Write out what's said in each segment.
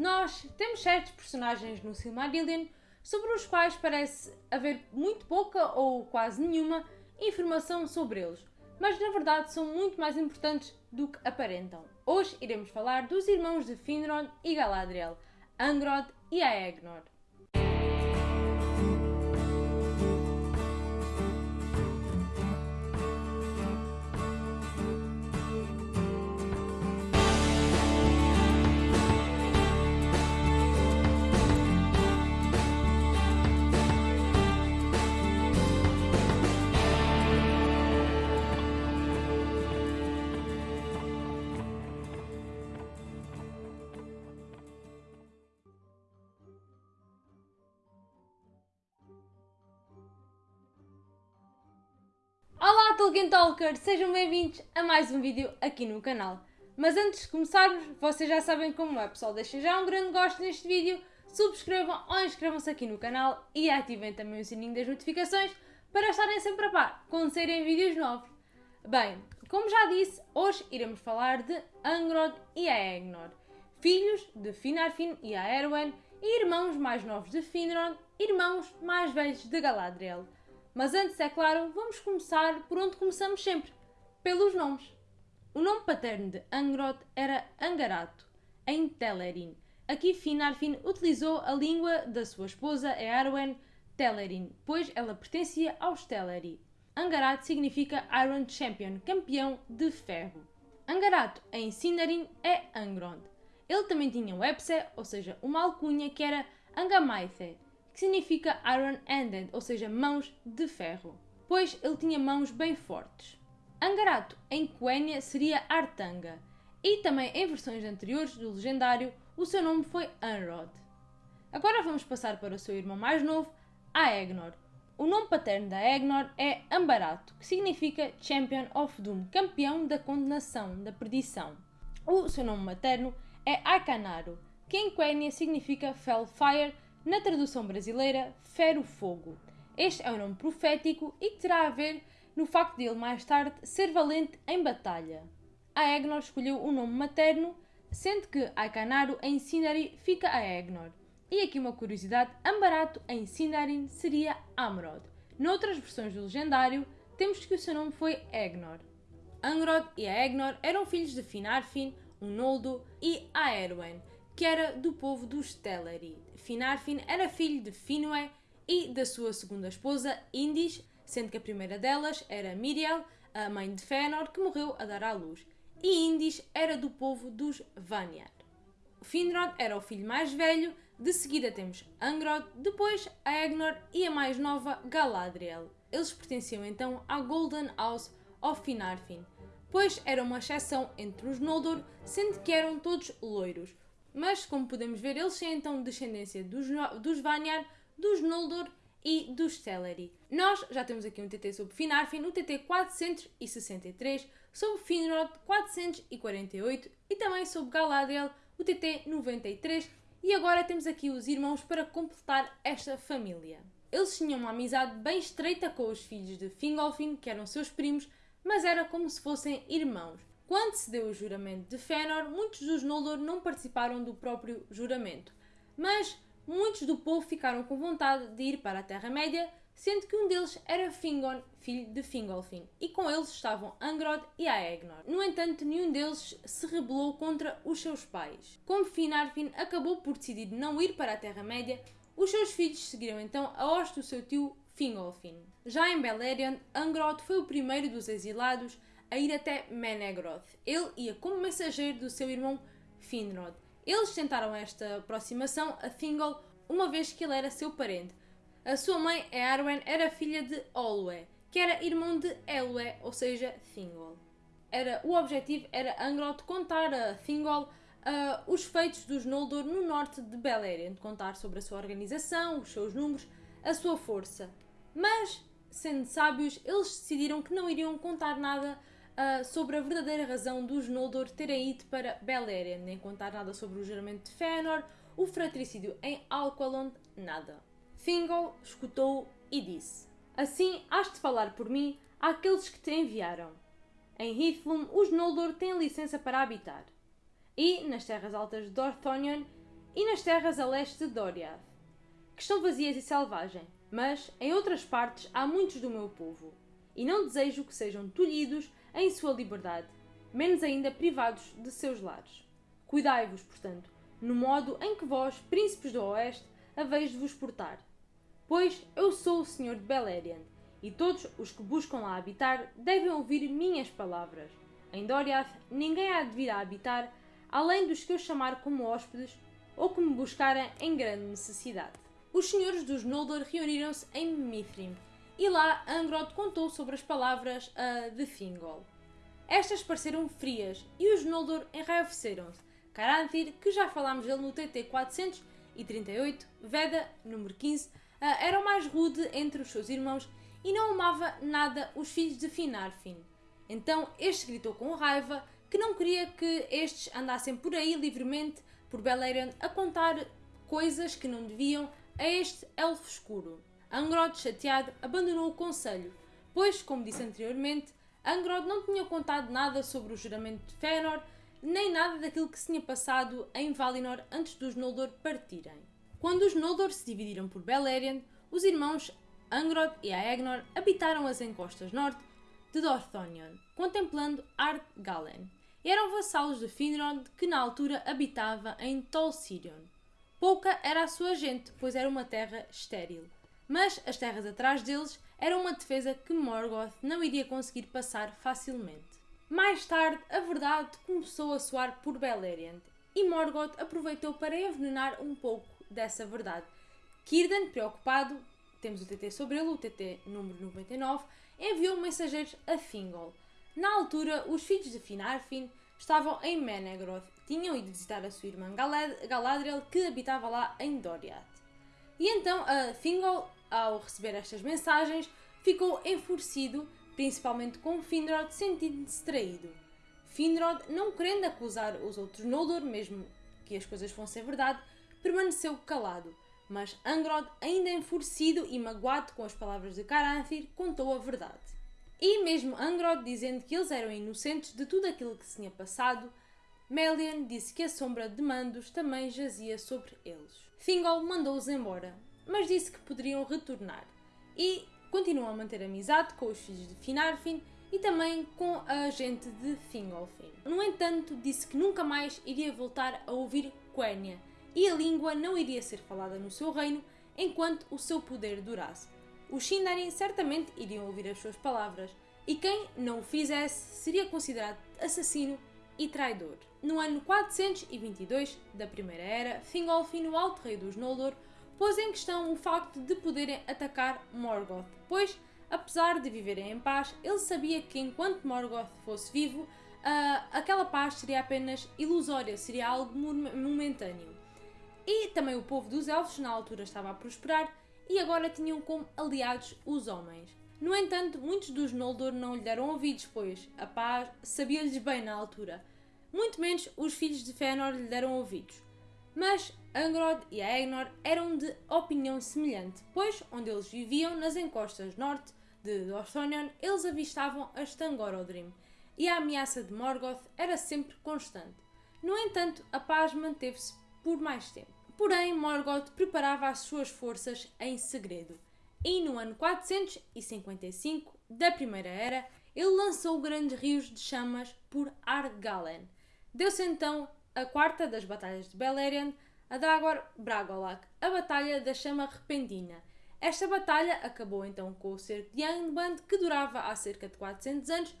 nós temos certos personagens no Silmarillion sobre os quais parece haver muito pouca ou quase nenhuma informação sobre eles, mas na verdade são muito mais importantes do que aparentam. Hoje iremos falar dos irmãos de Finrod e Galadriel, Angrod e Aegnor. Tolkien Talker, sejam bem-vindos a mais um vídeo aqui no canal. Mas antes de começarmos, vocês já sabem como é pessoal, deixem já um grande gosto neste vídeo, subscrevam ou inscrevam-se aqui no canal e ativem também o sininho das notificações para estarem sempre a par quando saírem vídeos novos. Bem, como já disse, hoje iremos falar de Angrod e Aegnor, filhos de Finarfin e Aerwen e irmãos mais novos de Finrod, irmãos mais velhos de Galadriel. Mas antes, é claro, vamos começar por onde começamos sempre, pelos nomes. O nome paterno de Angrod era Angarato, em Telerin. Aqui Finarfin utilizou a língua da sua esposa Earwen Telerin, pois ela pertencia aos Teleri. Angarat significa Iron Champion, campeão de ferro. Angarato, em Sindarin, é Angrod. Ele também tinha um Epse, ou seja, uma alcunha que era Angamaithe, que significa iron-handed, ou seja, mãos de ferro, pois ele tinha mãos bem fortes. Angarato, em Quenya, seria Artanga, e também em versões anteriores do legendário, o seu nome foi Anrod. Agora vamos passar para o seu irmão mais novo, Aegnor. O nome paterno da Aegnor é Ambarato, que significa Champion of Doom, campeão da condenação, da perdição. O seu nome materno é Akanaro, que em Quenya significa Fellfire, na tradução brasileira, Fero Fogo. Este é um nome profético e que terá a ver no facto de ele mais tarde ser valente em batalha. Aegnor escolheu o nome materno, sendo que Aikanaro em Sindarin fica Aegnor. E aqui uma curiosidade, Ambarato em Sindarin seria Amrod. Noutras versões do legendário, temos que o seu nome foi Egnor. Angrod e Aegnor eram filhos de Finarfin, um Noldo, e Aerwen, que era do povo dos Teleri. Finarfin era filho de Finwë e da sua segunda esposa, Indis, sendo que a primeira delas era Miriel, a mãe de Fëanor, que morreu a dar à luz. E Indis era do povo dos Vanyar. Finrod era o filho mais velho, de seguida temos Angrod, depois Aegnor e a mais nova Galadriel. Eles pertenciam então à Golden House of Finarfin, pois era uma exceção entre os Noldor, sendo que eram todos loiros, mas, como podemos ver, eles têm então descendência dos, dos Vanyar, dos Noldor e dos Teleri. Nós já temos aqui um TT sobre Finarfin, o TT 463, sobre Finrod 448 e também sobre Galadriel, o TT 93. E agora temos aqui os irmãos para completar esta família. Eles tinham uma amizade bem estreita com os filhos de Fingolfin, que eram seus primos, mas era como se fossem irmãos. Quando se deu o juramento de Fëanor, muitos dos Noldor não participaram do próprio juramento, mas muitos do povo ficaram com vontade de ir para a Terra-média, sendo que um deles era Fingon, filho de Fingolfin, e com eles estavam Angrod e Aegnor. No entanto, nenhum deles se rebelou contra os seus pais. Como Finarfin acabou por decidir não ir para a Terra-média, os seus filhos seguiram então a hoste do seu tio Fingolfin. Já em Beleriand, Angrod foi o primeiro dos exilados a ir até Menegroth. Ele ia como mensageiro do seu irmão Finrod. Eles tentaram esta aproximação a Thingol uma vez que ele era seu parente. A sua mãe, Earwen, era filha de Olwe, que era irmão de Elwe, ou seja, Thingol. Era, o objetivo era Angrod contar a Thingol uh, os feitos dos Noldor no norte de Beleriand, contar sobre a sua organização, os seus números, a sua força. Mas, sendo sábios, eles decidiram que não iriam contar nada uh, sobre a verdadeira razão dos Noldor terem ido para Beleriand, nem contar nada sobre o juramento de Fëanor, o fratricídio em Alqualond, nada. Thingol escutou e disse: Assim has de falar por mim àqueles que te enviaram. Em Hithlum, os Noldor têm licença para habitar. E, nas terras altas de Dorthonion, e nas terras a leste de Doriath, que estão vazias e selvagem, mas em outras partes há muitos do meu povo, e não desejo que sejam tolhidos em sua liberdade, menos ainda privados de seus lares. Cuidai-vos, portanto, no modo em que vós, príncipes do Oeste, haveis de vos portar. Pois eu sou o Senhor de Beleriand, e todos os que buscam lá habitar devem ouvir minhas palavras. Em Doriath ninguém há de vir a habitar, além dos que eu chamar como hóspedes ou que me buscarem em grande necessidade. Os senhores dos Noldor reuniram-se em Mithrim, e lá Angrod contou sobre as palavras uh, de Thingol. Estas pareceram frias e os Noldor enraiveceram-se. Caranthir, que já falámos dele no TT 438, Veda, número 15, uh, era o mais rude entre os seus irmãos e não amava nada os filhos de Finarfin. Então este gritou com raiva que não queria que estes andassem por aí livremente por Beleriand a contar coisas que não deviam a este elfo escuro. Angrod, chateado, abandonou o conselho, pois, como disse anteriormente, Angrod não tinha contado nada sobre o juramento de Fëanor, nem nada daquilo que se tinha passado em Valinor antes dos Noldor partirem. Quando os Noldor se dividiram por Beleriand, os irmãos Angrod e Aegnor habitaram as encostas norte de Dorthonion, contemplando Ardgalen, e eram vassalos de Finrod que na altura habitava em Tol Sirion. Pouca era a sua gente, pois era uma terra estéril. Mas as terras atrás deles eram uma defesa que Morgoth não iria conseguir passar facilmente. Mais tarde, a verdade começou a soar por Beleriand, e Morgoth aproveitou para envenenar um pouco dessa verdade. Círdan, preocupado, temos o TT sobre ele, o TT número 99, enviou mensageiros a Thingol. Na altura, os filhos de Finarfin estavam em Menegroth, tinham ido visitar a sua irmã Galadriel, que habitava lá em Doriath. E então a Thingol, ao receber estas mensagens, ficou enfurecido, principalmente com Finrod, sentindo-se traído. Finrod, não querendo acusar os outros Noldor, mesmo que as coisas fossem verdade, permaneceu calado. Mas Angrod, ainda enfurecido e magoado com as palavras de Caranthir, contou a verdade. E mesmo Angrod, dizendo que eles eram inocentes de tudo aquilo que se tinha passado, Melian disse que a sombra de Mandos também jazia sobre eles. Thingol mandou-os embora, mas disse que poderiam retornar. E continuou a manter amizade com os filhos de Finarfin e também com a gente de Thingolfin. No entanto, disse que nunca mais iria voltar a ouvir Quenya e a língua não iria ser falada no seu reino enquanto o seu poder durasse. Os Sindarin certamente iriam ouvir as suas palavras, e quem não o fizesse seria considerado assassino e traidor. No ano 422 da Primeira Era, Thingolfin, o Alto Rei dos Noldor, pôs em questão o facto de poderem atacar Morgoth, pois, apesar de viverem em paz, ele sabia que enquanto Morgoth fosse vivo, uh, aquela paz seria apenas ilusória, seria algo momentâneo. E também o povo dos elfos na altura estava a prosperar e agora tinham como aliados os homens. No entanto, muitos dos Noldor não lhe deram ouvidos, pois a paz sabia-lhes bem na altura. Muito menos os filhos de Fëanor lhe deram ouvidos. Mas Angrod e Aegnor eram de opinião semelhante, pois onde eles viviam, nas encostas norte de Dorthonion, eles avistavam as Tangorodrim, e a ameaça de Morgoth era sempre constante. No entanto, a paz manteve-se por mais tempo. Porém, Morgoth preparava as suas forças em segredo. E no ano 455 da Primeira Era, ele lançou grandes rios de chamas por Ardgalen. Deu-se então a quarta das batalhas de Beleriand, a Dagor Bragolac, a Batalha da Chama Repentina. Esta batalha acabou então com o cerco de Angband, que durava há cerca de 400 anos,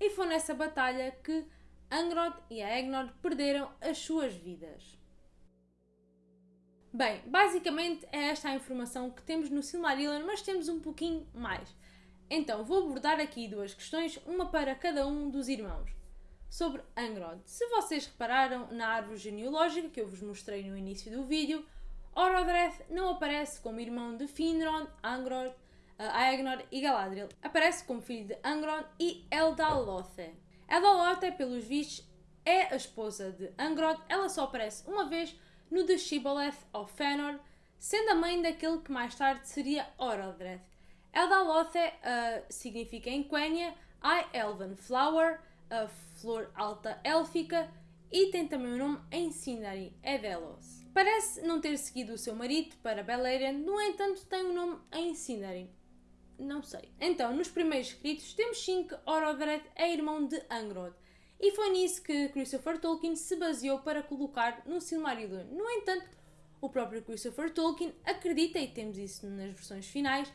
e foi nessa batalha que Angrod e Aegnor perderam as suas vidas. Bem, basicamente é esta a informação que temos no Silmarillion, mas temos um pouquinho mais. Então, vou abordar aqui duas questões, uma para cada um dos irmãos. Sobre Angrod. Se vocês repararam na árvore genealógica que eu vos mostrei no início do vídeo, Orodreth não aparece como irmão de Finrod, Angrod, Aegnor e Galadriel. Aparece como filho de Angron e Eldalothe. Eldalothe, pelos vistos, é a esposa de Angrod. Ela só aparece uma vez no de Shibboleth of Fëanor, sendo a mãe daquele que mais tarde seria Orodreth. Eldalothe uh, significa em Quenya High Elven Flower, a flor alta élfica, e tem também o nome em Sindari, Edelos. Parece não ter seguido o seu marido para Beleriand, no entanto tem o nome em Sindarin. Não sei. Então, nos primeiros escritos, temos sim que Orodred é irmão de Angrod. E foi nisso que Christopher Tolkien se baseou para colocar no Silmarillion. No entanto, o próprio Christopher Tolkien acredita, e temos isso nas versões finais,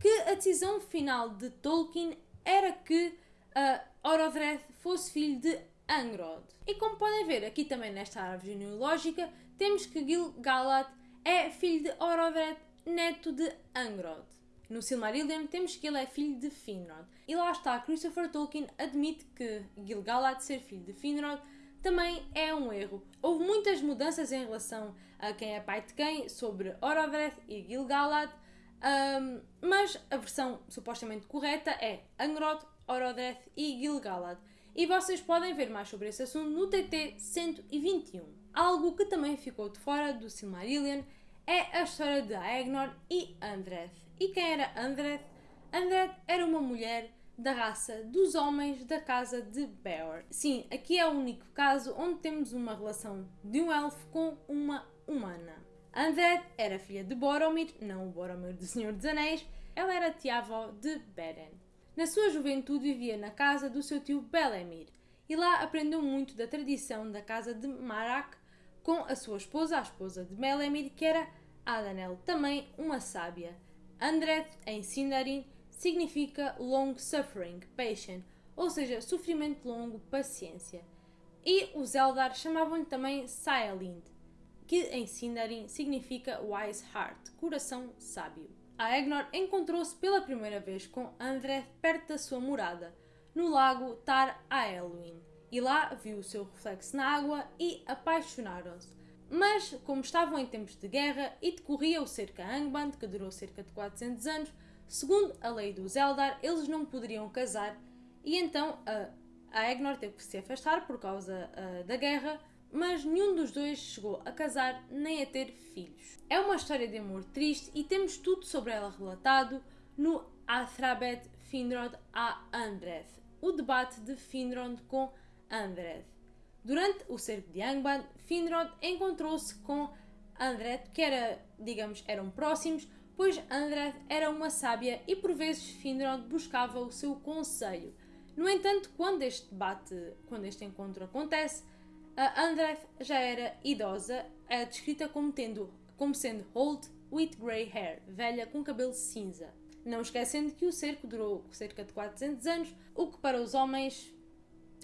que a decisão final de Tolkien era que uh, Orodred fosse filho de Angrod. E como podem ver aqui também nesta árvore genealógica, temos que Gil-galad é filho de Orodred, neto de Angrod. No Silmarillion temos que ele é filho de Finrod. E lá está, Christopher Tolkien admite que Gil-galad ser filho de Finrod também é um erro. Houve muitas mudanças em relação a quem é pai de quem sobre Orodred e Gil-galad, um, mas a versão supostamente correta é Angrod, Orodred e Gil-galad. E vocês podem ver mais sobre esse assunto no TT 121. Algo que também ficou de fora do Silmarillion é a história de Aegnor e Andreth. E quem era Andreth? Andreth era uma mulher da raça dos homens da casa de Beor. Sim, aqui é o único caso onde temos uma relação de um elfo com uma humana. Andreth era filha de Boromir, não o Boromir do Senhor dos Anéis, ela era tia-avó de Beren. Na sua juventude vivia na casa do seu tio Belemir e lá aprendeu muito da tradição da casa de Marak com a sua esposa, a esposa de Belemir, que era Adanel, também uma sábia. Andreth, em Sindarin, significa long suffering, patient, ou seja, sofrimento longo, paciência. E os Eldar chamavam-lhe também Saelind, que em Sindarin significa wise heart, coração sábio. A Egnor encontrou-se pela primeira vez com André perto da sua morada, no lago Tar Aelwyn, e lá viu o seu reflexo na água e apaixonaram-se. Mas, como estavam em tempos de guerra e decorria o cerca Angband, que durou cerca de 400 anos, segundo a lei dos Eldar, eles não poderiam casar e então a, a Egnor teve que se afastar por causa da guerra mas nenhum dos dois chegou a casar nem a ter filhos. É uma história de amor triste e temos tudo sobre ela relatado no Athrabet Finrod a Andreth, o debate de Finrod com Andreth. Durante o cerco de Angband, Finrod encontrou-se com Andreth, que era, digamos, eram próximos, pois Andreth era uma sábia e por vezes Finrod buscava o seu conselho. No entanto, quando este debate, quando este encontro acontece, a Andreth já era idosa, é descrita como, tendo, como sendo old with grey hair, velha com cabelo cinza. Não esquecendo que o cerco durou cerca de 400 anos, o que para os homens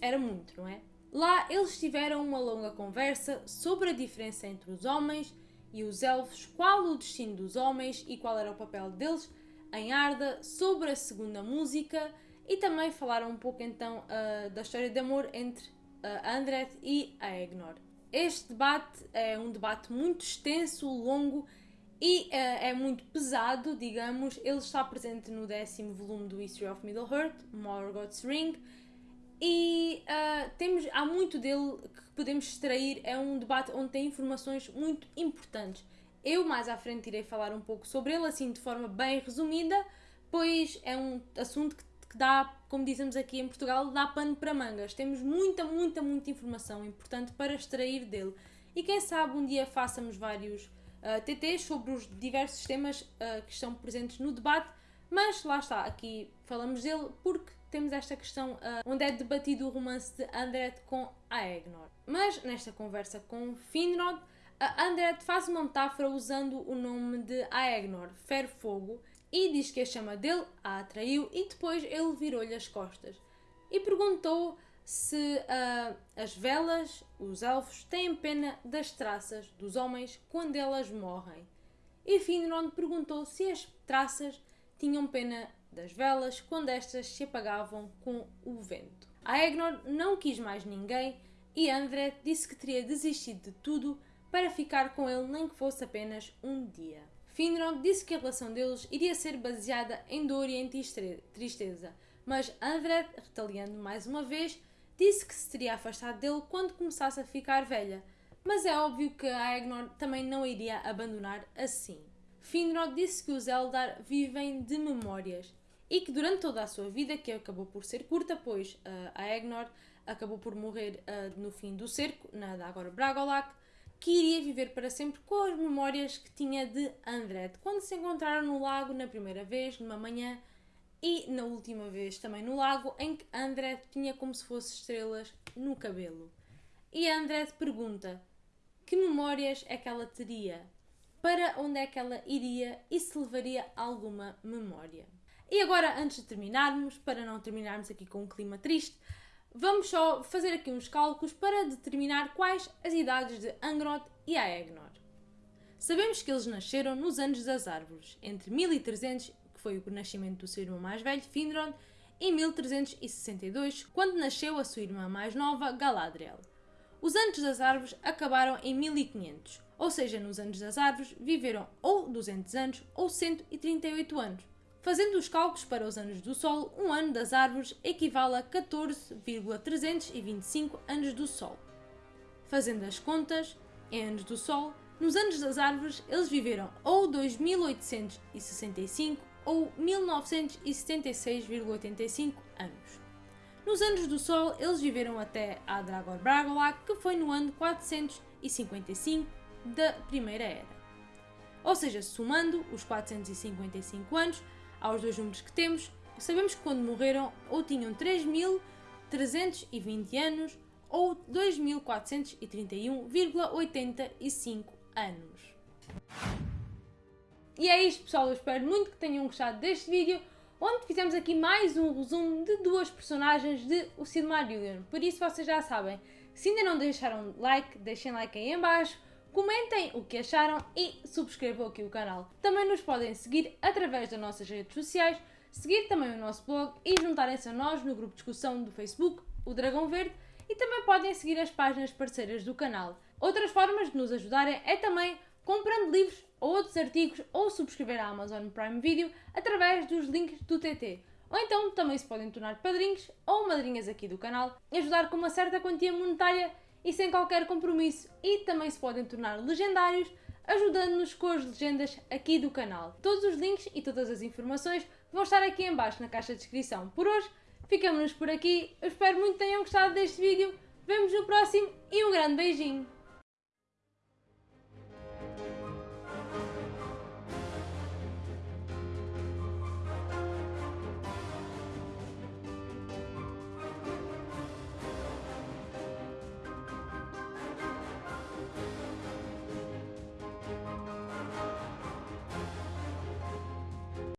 era muito, não é? Lá eles tiveram uma longa conversa sobre a diferença entre os homens e os elfos, qual o destino dos homens e qual era o papel deles em Arda, sobre a segunda música e também falaram um pouco então uh, da história de amor entre Andret e a Egnor. Este debate é um debate muito extenso, longo e uh, é muito pesado, digamos. Ele está presente no décimo volume do History of Middle-earth, Morgoth's Ring, e uh, temos, há muito dele que podemos extrair. É um debate onde tem informações muito importantes. Eu mais à frente irei falar um pouco sobre ele, assim de forma bem resumida, pois é um assunto que que dá, como dizemos aqui em Portugal, dá pano para mangas. Temos muita, muita, muita informação importante para extrair dele. E quem sabe um dia façamos vários uh, ah, TTs sobre os diversos temas uh, que estão presentes no debate, mas lá está, aqui falamos dele porque temos esta questão uh, onde é debatido o romance de Andret com Aegnor. Mas nesta conversa com Finrod, Andret faz uma metáfora usando o nome de Aegnor, Ferro Fogo, e diz que a chama dele a atraiu e depois ele virou-lhe as costas e perguntou se uh, as velas, os elfos, têm pena das traças dos homens quando elas morrem. E Finrod perguntou se as traças tinham pena das velas quando estas se apagavam com o vento. Aegnor não quis mais ninguém e André disse que teria desistido de tudo para ficar com ele nem que fosse apenas um dia. Finrod disse que a relação deles iria ser baseada em dor e em tristeza, mas Andred, retaliando mais uma vez, disse que se teria afastado dele quando começasse a ficar velha, mas é óbvio que Aegnor também não iria abandonar assim. Finrod disse que os Eldar vivem de memórias e que durante toda a sua vida, que acabou por ser curta, pois uh, Aegnor acabou por morrer uh, no fim do cerco, na Dagor Bragolac, que iria viver para sempre com as memórias que tinha de Andret, quando se encontraram no lago na primeira vez, numa manhã, e na última vez também no lago, em que Andret tinha como se fosse estrelas no cabelo. E Andret pergunta que memórias é que ela teria, para onde é que ela iria e se levaria alguma memória. E agora, antes de terminarmos, para não terminarmos aqui com um clima triste, vamos só fazer aqui uns cálculos para determinar quais as idades de Angrod e Aegnor. Sabemos que eles nasceram nos anos das árvores, entre 1300, que foi o nascimento do seu irmão mais velho, Finrod, e 1362, quando nasceu a sua irmã mais nova, Galadriel. Os anos das árvores acabaram em 1500, ou seja, nos anos das árvores viveram ou 200 anos ou 138 anos. Fazendo os cálculos para os anos do Sol, um ano das árvores equivale a 14,325 anos do Sol. Fazendo as contas, em anos do Sol, nos anos das árvores eles viveram ou 2865 ou 1976,85 anos. Nos anos do Sol, eles viveram até a Dragor Bragola, que foi no ano 455 da Primeira Era. Ou seja, somando os 455 anos, aos dois números que temos, sabemos que quando morreram ou tinham 3.320 anos ou 2.431,85 anos. E é isto pessoal, eu espero muito que tenham gostado deste vídeo, onde fizemos aqui mais um resumo de duas personagens de O Silmarillion. Por isso vocês já sabem, se ainda não deixaram like, deixem like aí em baixo, Comentem o que acharam e subscrevam aqui o canal. Também nos podem seguir através das nossas redes sociais, seguir também o nosso blog e juntarem-se a nós no grupo de discussão do Facebook, o Dragão Verde, e também podem seguir as páginas parceiras do canal. Outras formas de nos ajudarem é também comprando livros ou outros artigos ou subscrever a Amazon Prime Video através dos links do TT. Ou então também se podem tornar padrinhos ou madrinhas aqui do canal e ajudar com uma certa quantia monetária e sem qualquer compromisso e também se podem tornar legendários ajudando-nos com as legendas aqui do canal. Todos os links e todas as informações vão estar aqui em baixo na caixa de descrição. Por hoje, ficamos por aqui. Eu espero muito que tenham gostado deste vídeo. Vemos no próximo e um grande beijinho!